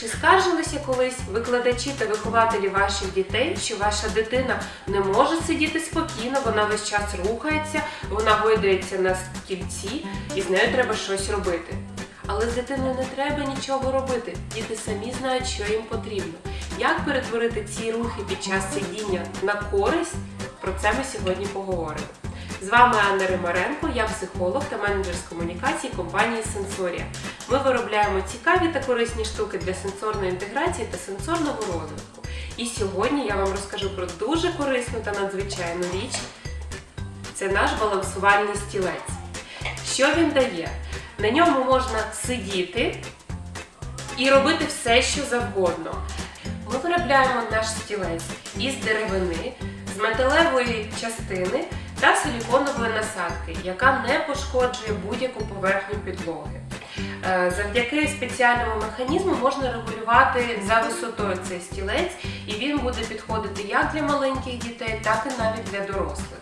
Чи скаржилися колись викладачі та вихователі ваших дітей, що ваша дитина не може сидіти спокійно, вона весь час рухається, вона гойдається на стільці і з нею треба щось робити. Але з дитиною не треба нічого робити. Діти самі знають, що їм потрібно. Як перетворити ці рухи під час сидіння на користь? Про це ми сьогодні поговоримо. З вами Анна Римаренко, я психолог та менеджер з комунікації компанії Сенсорія. Ми виробляємо цікаві та корисні штуки для сенсорної інтеграції та сенсорного розвитку. І сьогодні я вам розкажу про дуже корисну та надзвичайну річ. Це наш балансувальний стілець. Що він дає? На ньому можна сидіти і робити все, що завгодно. Ми виробляємо наш стілець із деревини, з металевої частини та силіконової насадки, яка не пошкоджує будь-яку поверхню підлоги. Е, Завдяки спеціальному механізму можна регулювати за висотою цей стілець, і він буде підходити як для маленьких дітей, так і навіть для дорослих.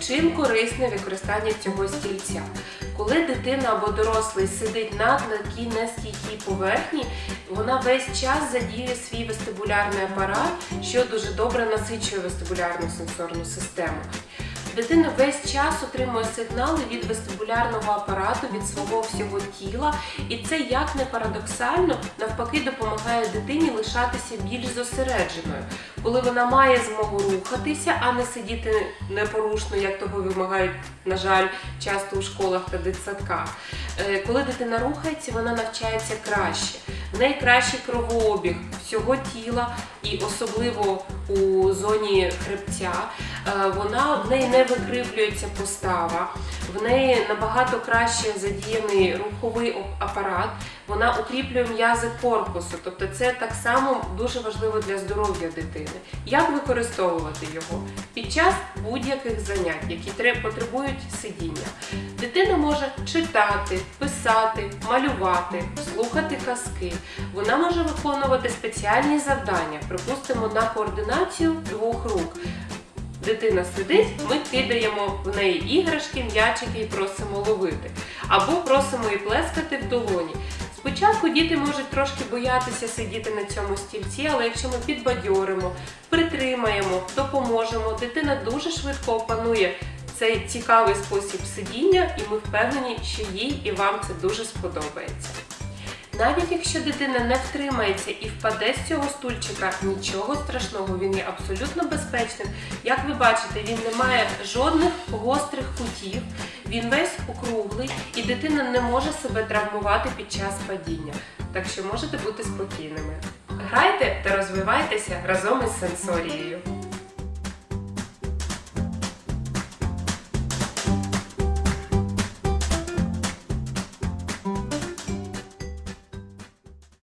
Чим корисне використання цього стільця? Коли дитина або дорослий сидить на такій нестійкій поверхні, вона весь час задіює свій вестибулярний апарат, що дуже добре насичує вестибулярну сенсорну систему. Дитина весь час отримує сигнали від вестибулярного апарату, від свого всього тіла, і це як не парадоксально, навпаки, допомагає дитині лишатися більш зосередженою, коли вона має змогу рухатися, а не сидіти непорушно, як того вимагають, на жаль, часто у школах та дитсадках. Е, Коли дитина рухається, вона навчається краще. В неї кращий кровообіг всього тіла, і особливо у зоні хребця. Е, Вона в неї не викривлюється постава, в неї набагато краще задіяний руховий апарат. Вона укріплює м'язи корпусу, тобто це так само дуже важливо для здоров'я дитини. Як використовувати його під час будь-яких занять, які тре- потребують сидіння? Дитина може читати, писати, малювати, слухати казки. Вона може виконувати спеціальні завдання, припустимо, на координацію двох рук. Дитина сидить, ми кидаємо в неї іграшки, м'ячики і просимо ловити. Або просимо її плескати в долоні. Спочатку діти можуть трошки боятися сидіти на цьому стільці, але якщо ми підбадьоримо, притримаємо, допоможемо, дитина дуже швидко опанує цей цікавий спосіб сидіння, і ми впевнені, що їй і вам це дуже сподобається. Навіть якщо дитина не втримається і впаде з цього стульчика, нічого страшного, він є абсолютно безпечним. Як ви бачите, він не має жодних гострих кутів, він весь округлий, і дитина не може себе травмувати під час падіння. Так що можете бути спокійними. Грайте та розвивайтеся разом із сенсорією.